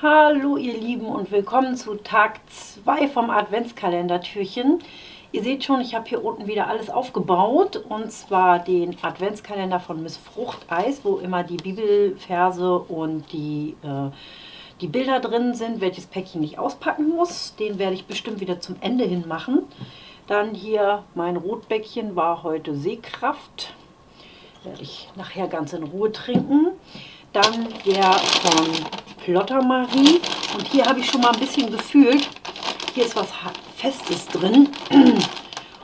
Hallo ihr Lieben und willkommen zu Tag 2 vom Adventskalender-Türchen. Ihr seht schon, ich habe hier unten wieder alles aufgebaut und zwar den Adventskalender von Miss Fruchteis, wo immer die Bibelverse und die, äh, die Bilder drin sind, welches Päckchen ich auspacken muss. Den werde ich bestimmt wieder zum Ende hin machen. Dann hier mein Rotbäckchen war heute Sehkraft. Werde ich nachher ganz in Ruhe trinken. Dann der von Plottermarie. Und hier habe ich schon mal ein bisschen gefühlt, hier ist was Festes drin.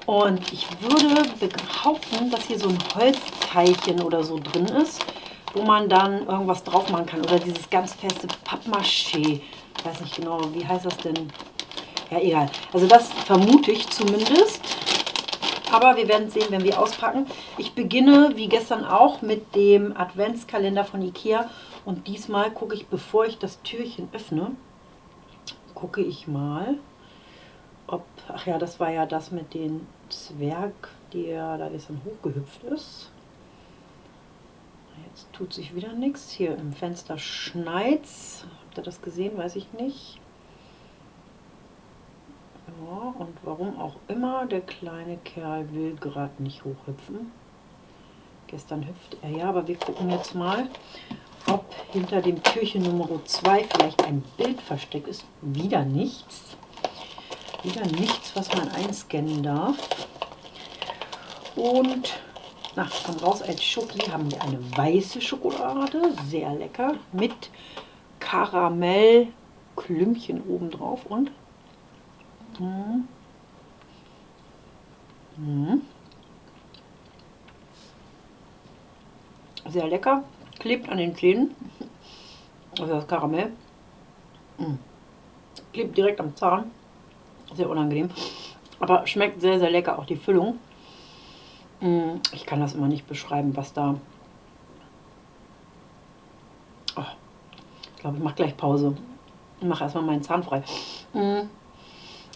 Und ich würde behaupten, dass hier so ein Holzteilchen oder so drin ist, wo man dann irgendwas drauf machen kann. Oder dieses ganz feste Pappmaché. Ich weiß nicht genau, wie heißt das denn? Ja, egal. Also das vermute ich zumindest. Aber wir werden sehen, wenn wir auspacken. Ich beginne, wie gestern auch, mit dem Adventskalender von Ikea. Und diesmal gucke ich, bevor ich das Türchen öffne, gucke ich mal, ob... Ach ja, das war ja das mit dem Zwerg, der da gestern hochgehüpft ist. Jetzt tut sich wieder nichts. Hier im Fenster schneit's. Habt ihr das gesehen? Weiß ich nicht. Ja, und warum auch immer, der kleine Kerl will gerade nicht hochhüpfen. Gestern hüpft er ja, aber wir gucken jetzt mal, ob hinter dem Türchen Nummer 2 vielleicht ein Bild versteckt ist. Wieder nichts. Wieder nichts, was man einscannen darf. Und, nach komm raus, als Schoki haben wir eine weiße Schokolade, sehr lecker, mit Karamellklümpchen obendrauf und mh, mh, sehr lecker klebt an den Zähnen. Also das Karamell. Mm. Klebt direkt am Zahn. Sehr unangenehm. Aber schmeckt sehr, sehr lecker. Auch die Füllung. Mm. Ich kann das immer nicht beschreiben, was da... Oh. Ich glaube, ich mache gleich Pause. Ich mache erstmal meinen Zahn frei. Mm.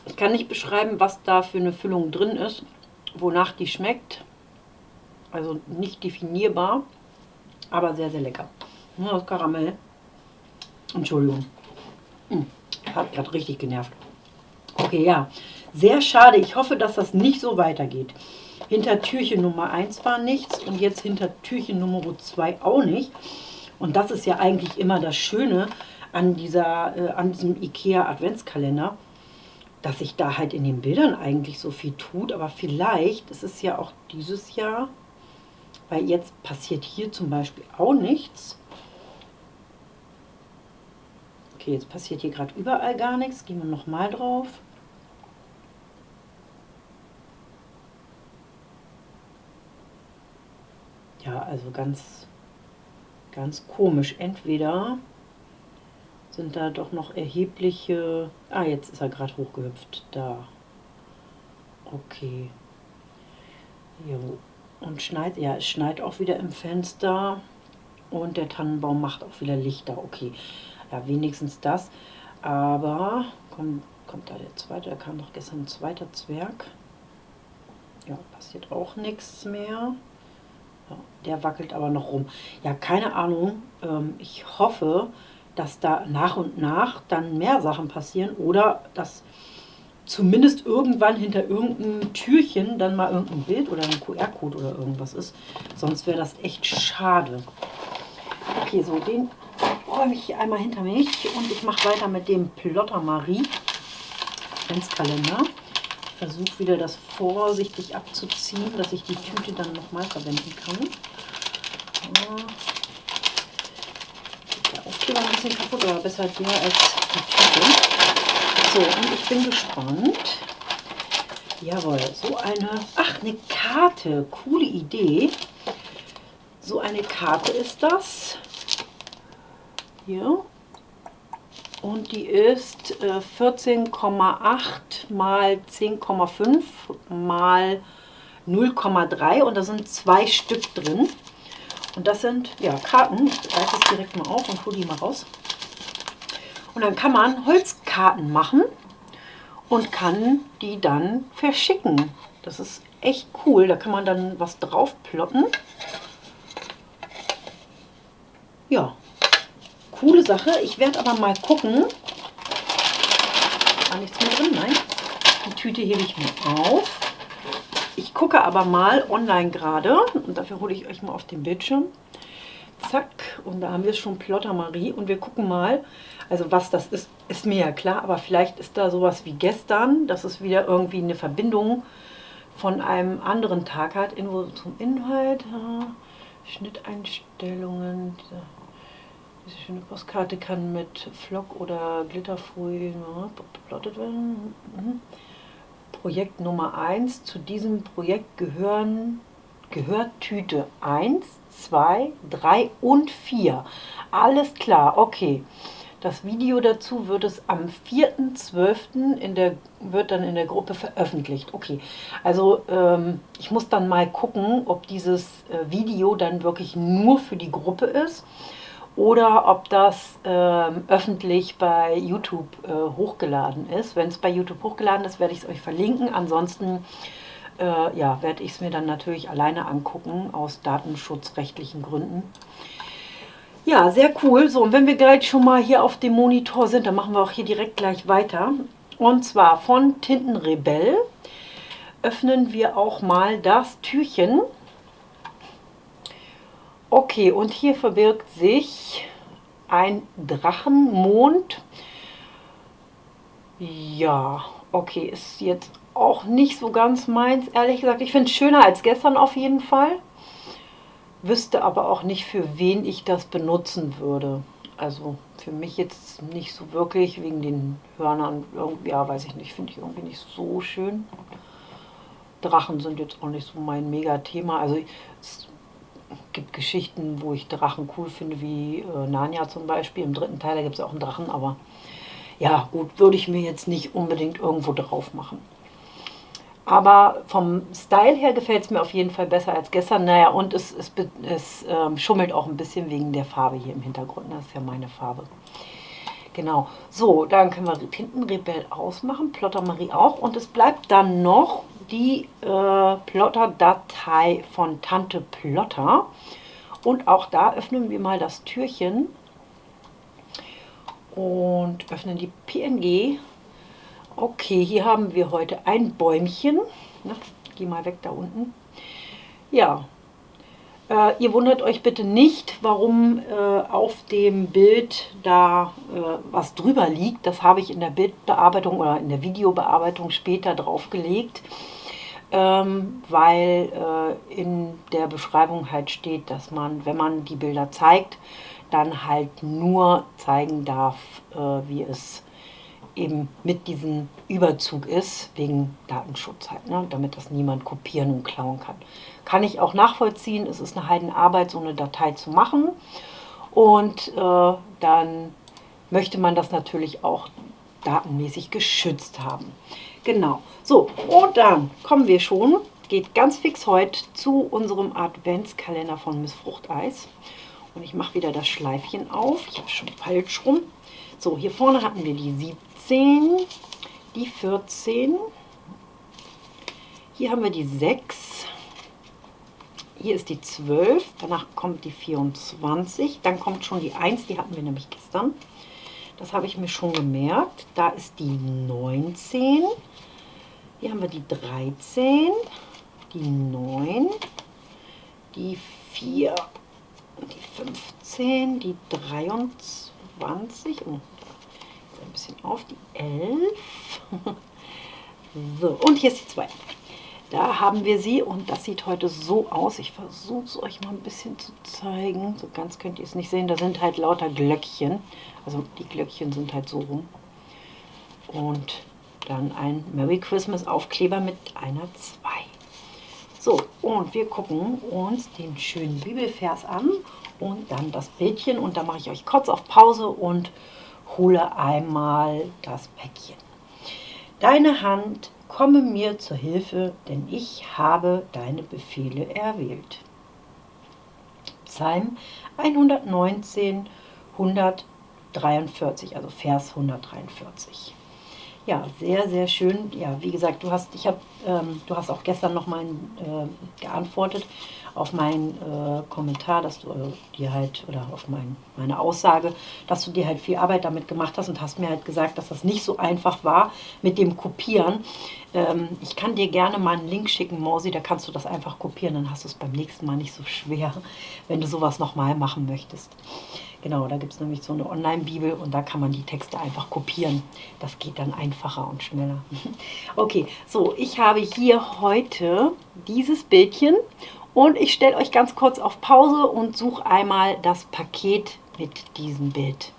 Ich kann nicht beschreiben, was da für eine Füllung drin ist. Wonach die schmeckt. Also nicht definierbar aber sehr, sehr lecker. Nur das Karamell. Entschuldigung. Hm, hat gerade richtig genervt. Okay, ja. Sehr schade. Ich hoffe, dass das nicht so weitergeht. Hinter Türchen Nummer 1 war nichts und jetzt hinter Türchen Nummer 2 auch nicht. Und das ist ja eigentlich immer das Schöne an, dieser, äh, an diesem Ikea Adventskalender, dass sich da halt in den Bildern eigentlich so viel tut. Aber vielleicht ist es ja auch dieses Jahr weil jetzt passiert hier zum Beispiel auch nichts. Okay, jetzt passiert hier gerade überall gar nichts. Gehen wir nochmal drauf. Ja, also ganz, ganz komisch. Entweder sind da doch noch erhebliche... Ah, jetzt ist er gerade hochgehüpft. Da. Okay. Jo. Und schneit, ja, es schneit auch wieder im Fenster. Und der Tannenbaum macht auch wieder Lichter. Okay, ja, wenigstens das. Aber kommt, kommt da der zweite, da kam doch gestern ein zweiter Zwerg. Ja, passiert auch nichts mehr. Ja, der wackelt aber noch rum. Ja, keine Ahnung. Ähm, ich hoffe, dass da nach und nach dann mehr Sachen passieren oder dass zumindest irgendwann hinter irgendeinem Türchen dann mal irgendein Bild oder ein QR-Code oder irgendwas ist. Sonst wäre das echt schade. Okay, so den räume ich hier einmal hinter mich und ich mache weiter mit dem Plotter Marie Adventskalender. Ich versuche wieder das vorsichtig abzuziehen, dass ich die Tüte dann nochmal verwenden kann. Der Aufkleber ein bisschen kaputt, aber besser der als die Tüte. So, und ich bin gespannt. Jawohl, so eine, ach, eine Karte, coole Idee. So eine Karte ist das. Hier. Und die ist äh, 14,8 mal 10,5 mal 0,3 und da sind zwei Stück drin. Und das sind ja Karten. Ich reiße es direkt mal auf und hole die mal raus. Und dann kann man Holzkarten machen und kann die dann verschicken. Das ist echt cool. Da kann man dann was drauf plotten. Ja, coole Sache. Ich werde aber mal gucken. War nichts mehr drin, nein. Die Tüte hebe ich mir auf. Ich gucke aber mal online gerade und dafür hole ich euch mal auf den Bildschirm. Zack, und da haben wir schon Plotter Marie und wir gucken mal, also was das ist, ist mir ja klar, aber vielleicht ist da sowas wie gestern, dass es wieder irgendwie eine Verbindung von einem anderen Tag hat. Info zum Inhalt, Schnitteinstellungen, diese, diese, schöne Postkarte kann mit Flock oder Glitterfolie beplottet werden. Mhm. Projekt Nummer 1. Zu diesem Projekt gehören, gehört Tüte 1, 2, 3 und 4. Alles klar, okay. Das Video dazu wird es am 4.12. in der wird dann in der Gruppe veröffentlicht. Okay, also ähm, ich muss dann mal gucken, ob dieses äh, Video dann wirklich nur für die Gruppe ist oder ob das ähm, öffentlich bei YouTube äh, hochgeladen ist. Wenn es bei YouTube hochgeladen ist, werde ich es euch verlinken. Ansonsten äh, ja, werde ich es mir dann natürlich alleine angucken, aus datenschutzrechtlichen Gründen. Ja, sehr cool. So, und wenn wir gleich schon mal hier auf dem Monitor sind, dann machen wir auch hier direkt gleich weiter. Und zwar von Tintenrebell öffnen wir auch mal das Türchen. Okay, und hier verbirgt sich ein Drachenmond. Ja, okay, ist jetzt auch nicht so ganz meins, ehrlich gesagt. Ich finde es schöner als gestern auf jeden Fall. Wüsste aber auch nicht, für wen ich das benutzen würde. Also für mich jetzt nicht so wirklich, wegen den Hörnern. Ja, weiß ich nicht, finde ich irgendwie nicht so schön. Drachen sind jetzt auch nicht so mein Mega-Thema. Also es gibt Geschichten, wo ich Drachen cool finde, wie äh, Narnia zum Beispiel. Im dritten Teil, da gibt es auch einen Drachen, aber ja, gut, würde ich mir jetzt nicht unbedingt irgendwo drauf machen. Aber vom Style her gefällt es mir auf jeden Fall besser als gestern. Naja, und es, es, es ähm, schummelt auch ein bisschen wegen der Farbe hier im Hintergrund. Das ist ja meine Farbe. Genau. So, dann können wir hinten Rebell ausmachen, Plotter Marie auch. Und es bleibt dann noch die äh, Plotter-Datei von Tante Plotter. Und auch da öffnen wir mal das Türchen und öffnen die PNG. Okay, hier haben wir heute ein Bäumchen. Na, geh mal weg da unten. Ja, äh, ihr wundert euch bitte nicht, warum äh, auf dem Bild da äh, was drüber liegt. Das habe ich in der Bildbearbeitung oder in der Videobearbeitung später draufgelegt ähm, weil äh, in der Beschreibung halt steht, dass man, wenn man die Bilder zeigt, dann halt nur zeigen darf, äh, wie es eben mit diesem Überzug ist, wegen Datenschutz halt, ne? damit das niemand kopieren und klauen kann. Kann ich auch nachvollziehen, es ist eine Heidenarbeit, so eine Datei zu machen und äh, dann möchte man das natürlich auch datenmäßig geschützt haben. Genau. So, und dann kommen wir schon, geht ganz fix heute zu unserem Adventskalender von Miss Fruchteis. Und ich mache wieder das Schleifchen auf. Ich habe schon falsch rum. So, hier vorne hatten wir die 17, die 14. Hier haben wir die 6. Hier ist die 12. Danach kommt die 24. Dann kommt schon die 1. Die hatten wir nämlich gestern. Das habe ich mir schon gemerkt. Da ist die 19. Hier haben wir die 13, die 9, die 4, die 15, die 23, oh, bisschen auf, die 11. so, und hier ist die 2. Da haben wir sie und das sieht heute so aus. Ich versuche es euch mal ein bisschen zu zeigen. So ganz könnt ihr es nicht sehen. Da sind halt lauter Glöckchen. Also die Glöckchen sind halt so rum. Und dann ein Merry Christmas Aufkleber mit einer 2. So, und wir gucken uns den schönen Bibelvers an und dann das Bildchen. Und da mache ich euch kurz auf Pause und hole einmal das Päckchen. Deine Hand komme mir zur Hilfe, denn ich habe deine Befehle erwählt. Psalm 119, 143, also Vers 143. Ja, sehr, sehr schön. Ja, wie gesagt, du hast, ich hab, ähm, du hast auch gestern noch mal äh, geantwortet auf meinen äh, Kommentar, dass du äh, dir halt, oder auf mein, meine Aussage, dass du dir halt viel Arbeit damit gemacht hast und hast mir halt gesagt, dass das nicht so einfach war mit dem Kopieren. Ähm, ich kann dir gerne mal einen Link schicken, Morsi, da kannst du das einfach kopieren, dann hast du es beim nächsten Mal nicht so schwer, wenn du sowas nochmal machen möchtest. Genau, da gibt es nämlich so eine Online-Bibel und da kann man die Texte einfach kopieren. Das geht dann einfacher und schneller. Okay, so, ich habe hier heute dieses Bildchen und ich stelle euch ganz kurz auf Pause und suche einmal das Paket mit diesem Bild.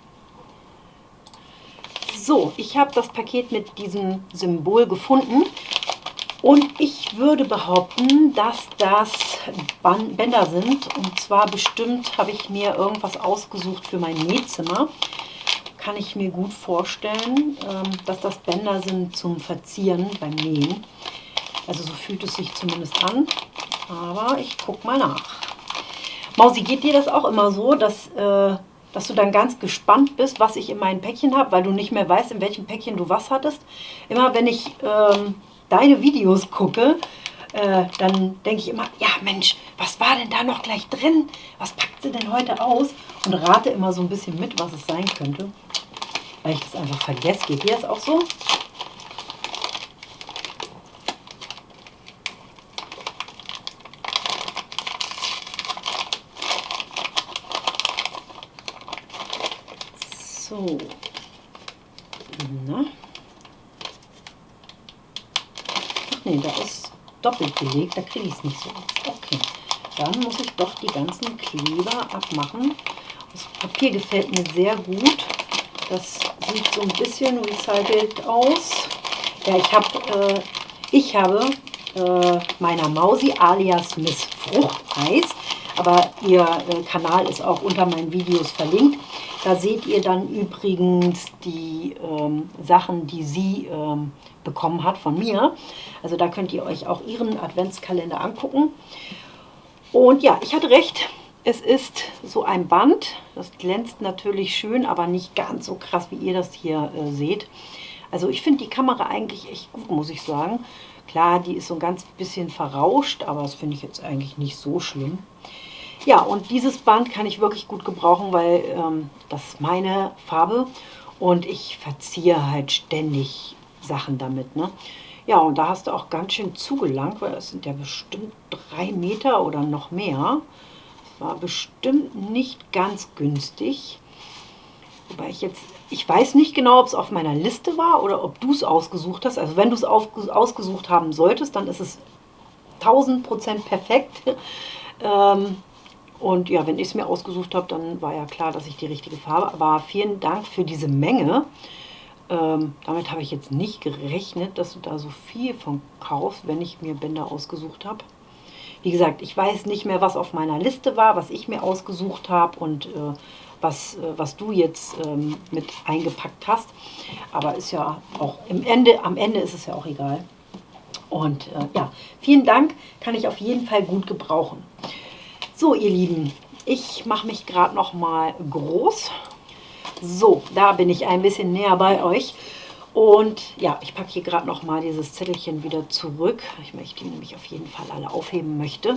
So, ich habe das Paket mit diesem Symbol gefunden und ich würde behaupten, dass das Bänder sind. Und zwar bestimmt habe ich mir irgendwas ausgesucht für mein Nähzimmer. Kann ich mir gut vorstellen, ähm, dass das Bänder sind zum Verzieren beim Nähen. Also so fühlt es sich zumindest an. Aber ich gucke mal nach. Mausi, geht dir das auch immer so, dass, äh, dass du dann ganz gespannt bist, was ich in meinem Päckchen habe, weil du nicht mehr weißt, in welchem Päckchen du was hattest? Immer wenn ich ähm, deine Videos gucke, äh, dann denke ich immer, ja Mensch, was war denn da noch gleich drin? Was packt sie denn heute aus? Und rate immer so ein bisschen mit, was es sein könnte, weil ich das einfach vergesse. Geht dir das auch so? So. Na? nee, da ist doppelt belegt, da kriege ich es nicht so. Okay, dann muss ich doch die ganzen Kleber abmachen. Das Papier gefällt mir sehr gut. Das sieht so ein bisschen recycelt aus. Ja, ich, hab, äh, ich habe äh, meiner Mausi alias Miss Fruchteis, aber ihr äh, Kanal ist auch unter meinen Videos verlinkt. Da seht ihr dann übrigens die ähm, Sachen, die sie ähm, bekommen hat von mir. Also da könnt ihr euch auch ihren Adventskalender angucken. Und ja, ich hatte recht. Es ist so ein Band. Das glänzt natürlich schön, aber nicht ganz so krass, wie ihr das hier äh, seht. Also ich finde die Kamera eigentlich echt gut, muss ich sagen. Klar, die ist so ein ganz bisschen verrauscht, aber das finde ich jetzt eigentlich nicht so schlimm. Ja, und dieses Band kann ich wirklich gut gebrauchen, weil ähm, das ist meine Farbe und ich verziehe halt ständig Sachen damit. Ne? Ja, und da hast du auch ganz schön zugelangt, weil das sind ja bestimmt drei Meter oder noch mehr. Das war bestimmt nicht ganz günstig. Wobei ich jetzt, ich weiß nicht genau, ob es auf meiner Liste war oder ob du es ausgesucht hast. Also wenn du es ausgesucht haben solltest, dann ist es 1000% perfekt. ähm, und ja, wenn ich es mir ausgesucht habe, dann war ja klar, dass ich die richtige Farbe. Aber vielen Dank für diese Menge. Ähm, damit habe ich jetzt nicht gerechnet, dass du da so viel von kaufst, wenn ich mir Bänder ausgesucht habe. Wie gesagt, ich weiß nicht mehr, was auf meiner Liste war, was ich mir ausgesucht habe und äh, was, äh, was du jetzt ähm, mit eingepackt hast. Aber ist ja auch im Ende, am Ende ist es ja auch egal. Und äh, ja, vielen Dank, kann ich auf jeden Fall gut gebrauchen. So, ihr Lieben, ich mache mich gerade noch mal groß. So, da bin ich ein bisschen näher bei euch. Und ja, ich packe hier gerade noch mal dieses Zettelchen wieder zurück. Ich möchte die nämlich auf jeden Fall alle aufheben möchte.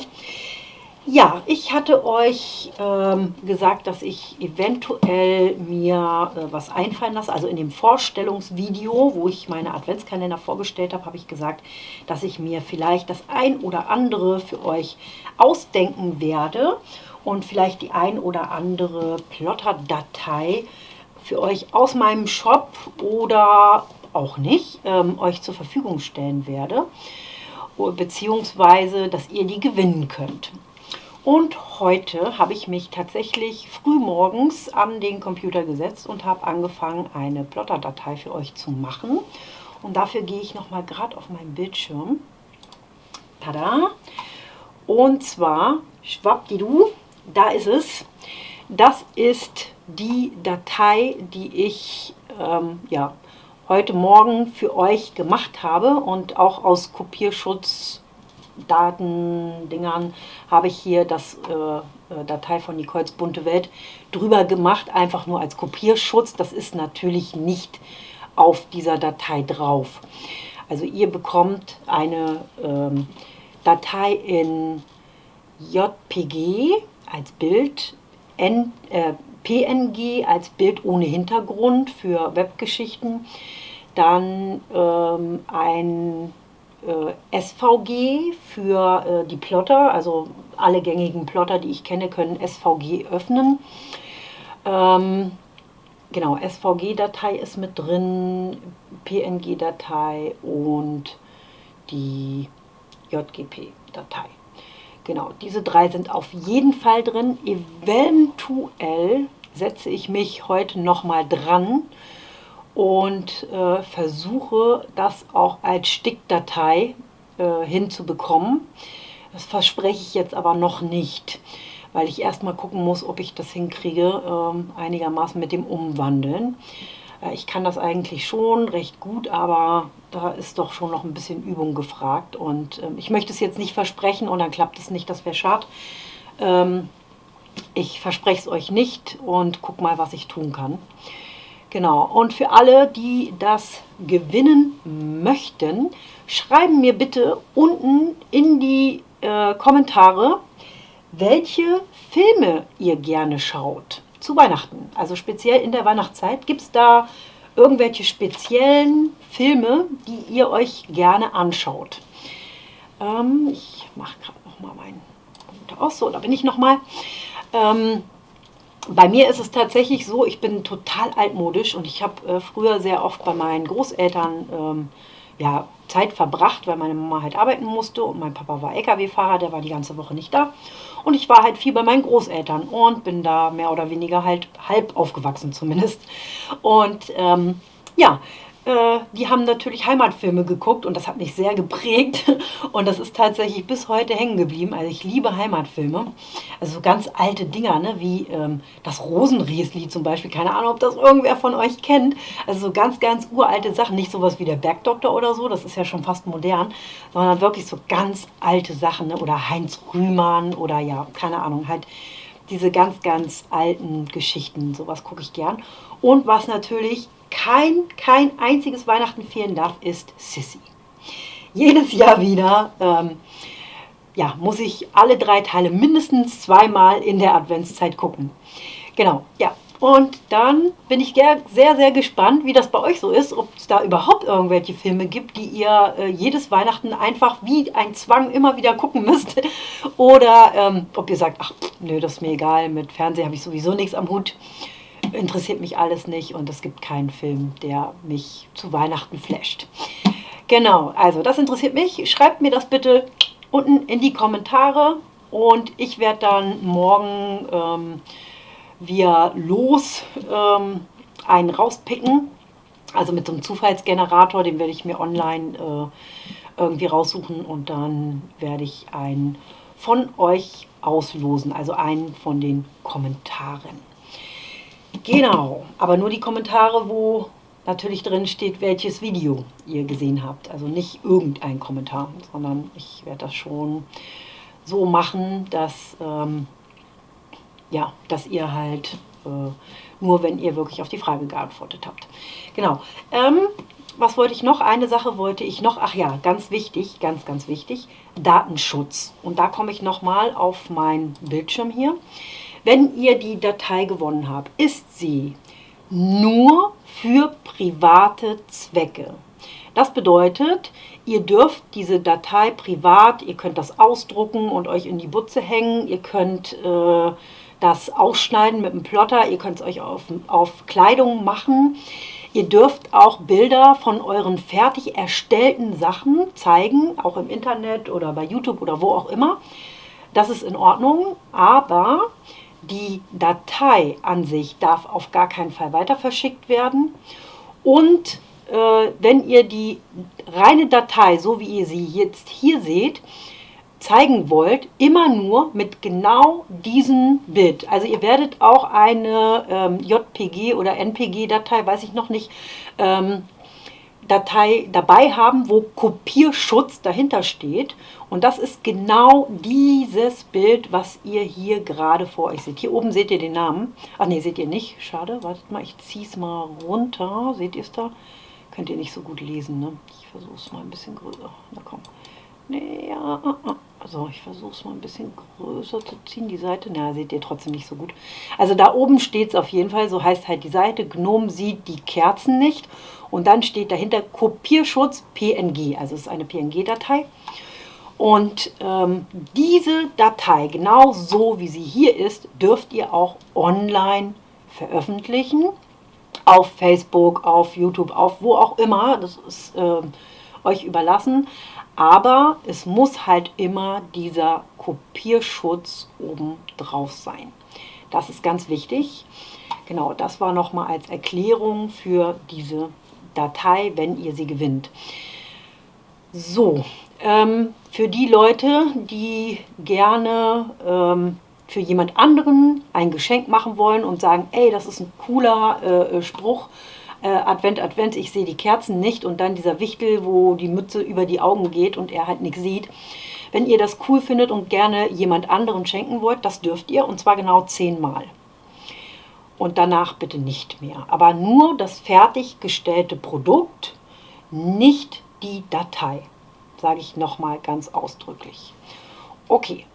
Ja, ich hatte euch ähm, gesagt, dass ich eventuell mir äh, was einfallen lasse. Also in dem Vorstellungsvideo, wo ich meine Adventskalender vorgestellt habe, habe ich gesagt, dass ich mir vielleicht das ein oder andere für euch ausdenken werde und vielleicht die ein oder andere Plotter-Datei für euch aus meinem Shop oder auch nicht ähm, euch zur Verfügung stellen werde, beziehungsweise dass ihr die gewinnen könnt. Und heute habe ich mich tatsächlich früh morgens an den Computer gesetzt und habe angefangen, eine Plotter-Datei für euch zu machen. Und dafür gehe ich nochmal gerade auf meinen Bildschirm. Tada! Und zwar, schwappdidu, da ist es. Das ist die Datei, die ich ähm, ja, heute Morgen für euch gemacht habe und auch aus Kopierschutz Datendingern habe ich hier das äh, äh, Datei von Nicoles bunte Welt drüber gemacht, einfach nur als Kopierschutz. Das ist natürlich nicht auf dieser Datei drauf. Also ihr bekommt eine ähm, Datei in JPG als Bild, N, äh, PNG als Bild ohne Hintergrund für Webgeschichten, dann ähm, ein SVG für äh, die Plotter, also alle gängigen Plotter, die ich kenne, können SVG öffnen. Ähm, genau, SVG-Datei ist mit drin, PNG-Datei und die JGP-Datei. Genau, diese drei sind auf jeden Fall drin. Eventuell setze ich mich heute nochmal dran und äh, versuche das auch als Stickdatei äh, hinzubekommen. Das verspreche ich jetzt aber noch nicht, weil ich erstmal gucken muss, ob ich das hinkriege, äh, einigermaßen mit dem Umwandeln. Äh, ich kann das eigentlich schon recht gut, aber da ist doch schon noch ein bisschen Übung gefragt. Und ähm, ich möchte es jetzt nicht versprechen und dann klappt es nicht, das wäre schade. Ähm, ich verspreche es euch nicht und guck mal, was ich tun kann. Genau, und für alle, die das gewinnen möchten, schreiben mir bitte unten in die äh, Kommentare, welche Filme ihr gerne schaut zu Weihnachten. Also speziell in der Weihnachtszeit gibt es da irgendwelche speziellen Filme, die ihr euch gerne anschaut. Ähm, ich mache gerade nochmal meinen Computer aus. So, da bin ich nochmal. Ähm, bei mir ist es tatsächlich so, ich bin total altmodisch und ich habe äh, früher sehr oft bei meinen Großeltern ähm, ja, Zeit verbracht, weil meine Mama halt arbeiten musste und mein Papa war LKW-Fahrer, der war die ganze Woche nicht da. Und ich war halt viel bei meinen Großeltern und bin da mehr oder weniger halt halb aufgewachsen zumindest. Und ähm, ja, äh, die haben natürlich Heimatfilme geguckt und das hat mich sehr geprägt und das ist tatsächlich bis heute hängen geblieben. Also ich liebe Heimatfilme, also so ganz alte Dinger, ne? wie ähm, das Rosenriesli zum Beispiel, keine Ahnung, ob das irgendwer von euch kennt. Also so ganz, ganz uralte Sachen, nicht sowas wie der Bergdoktor oder so, das ist ja schon fast modern, sondern wirklich so ganz alte Sachen ne? oder Heinz Rühmann oder ja, keine Ahnung, halt diese ganz, ganz alten Geschichten, sowas gucke ich gern. Und was natürlich kein, kein einziges Weihnachten fehlen darf, ist Sissy. Jedes Jahr wieder ähm, ja, muss ich alle drei Teile mindestens zweimal in der Adventszeit gucken. Genau, ja. Und dann bin ich sehr, sehr gespannt, wie das bei euch so ist, ob es da überhaupt irgendwelche Filme gibt, die ihr äh, jedes Weihnachten einfach wie ein Zwang immer wieder gucken müsst. Oder ähm, ob ihr sagt, ach, nö, das ist mir egal, mit Fernsehen habe ich sowieso nichts am Hut interessiert mich alles nicht und es gibt keinen Film, der mich zu Weihnachten flasht. Genau, also das interessiert mich. Schreibt mir das bitte unten in die Kommentare und ich werde dann morgen ähm, via Los ähm, einen rauspicken. Also mit so einem Zufallsgenerator, den werde ich mir online äh, irgendwie raussuchen und dann werde ich einen von euch auslosen, also einen von den Kommentaren. Genau, aber nur die Kommentare, wo natürlich drin steht, welches Video ihr gesehen habt. Also nicht irgendein Kommentar, sondern ich werde das schon so machen, dass, ähm, ja, dass ihr halt äh, nur, wenn ihr wirklich auf die Frage geantwortet habt. Genau. Ähm, was wollte ich noch? Eine Sache wollte ich noch. Ach ja, ganz wichtig, ganz, ganz wichtig. Datenschutz. Und da komme ich nochmal auf meinen Bildschirm hier. Wenn ihr die Datei gewonnen habt, ist sie nur für private Zwecke. Das bedeutet, ihr dürft diese Datei privat, ihr könnt das ausdrucken und euch in die Butze hängen, ihr könnt äh, das ausschneiden mit einem Plotter, ihr könnt es euch auf, auf Kleidung machen. Ihr dürft auch Bilder von euren fertig erstellten Sachen zeigen, auch im Internet oder bei YouTube oder wo auch immer. Das ist in Ordnung, aber die Datei an sich darf auf gar keinen Fall weiter verschickt werden. Und äh, wenn ihr die reine Datei, so wie ihr sie jetzt hier seht, zeigen wollt, immer nur mit genau diesem Bild. Also ihr werdet auch eine ähm, JPG oder NPG-Datei, weiß ich noch nicht, ähm, Datei dabei haben, wo Kopierschutz dahinter steht. Und das ist genau dieses Bild, was ihr hier gerade vor euch seht. Hier oben seht ihr den Namen. Ach nee, seht ihr nicht. Schade. Wartet mal, ich ziehe es mal runter. Seht ihr es da? Könnt ihr nicht so gut lesen, ne? Ich versuche es mal ein bisschen größer. Na komm. Nee, ja, also ich versuche es mal ein bisschen größer zu ziehen, die Seite. Na, seht ihr trotzdem nicht so gut. Also da oben steht es auf jeden Fall, so heißt halt die Seite. Gnome sieht die Kerzen nicht. Und dann steht dahinter Kopierschutz PNG, also es ist eine PNG-Datei. Und ähm, diese Datei, genau so wie sie hier ist, dürft ihr auch online veröffentlichen. Auf Facebook, auf YouTube, auf wo auch immer. Das ist äh, euch überlassen. Aber es muss halt immer dieser Kopierschutz oben drauf sein. Das ist ganz wichtig. Genau, das war nochmal als Erklärung für diese Datei, wenn ihr sie gewinnt. So, ähm, für die Leute, die gerne ähm, für jemand anderen ein Geschenk machen wollen und sagen, ey, das ist ein cooler äh, Spruch, äh, Advent, Advent, ich sehe die Kerzen nicht und dann dieser Wichtel, wo die Mütze über die Augen geht und er halt nichts sieht. Wenn ihr das cool findet und gerne jemand anderen schenken wollt, das dürft ihr und zwar genau zehnmal. Und danach bitte nicht mehr. Aber nur das fertiggestellte Produkt, nicht die Datei. Sage ich nochmal ganz ausdrücklich. Okay,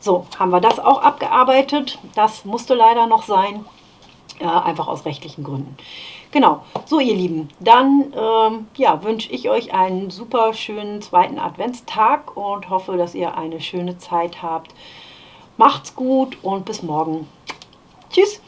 so haben wir das auch abgearbeitet. Das musste leider noch sein, äh, einfach aus rechtlichen Gründen. Genau, so ihr Lieben, dann ähm, ja, wünsche ich euch einen super schönen zweiten Adventstag und hoffe, dass ihr eine schöne Zeit habt. Macht's gut und bis morgen. Tschüss!